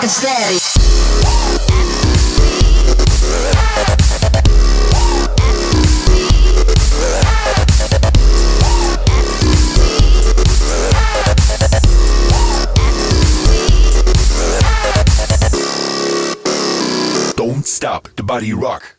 fucking steady. Don't stop the body rock.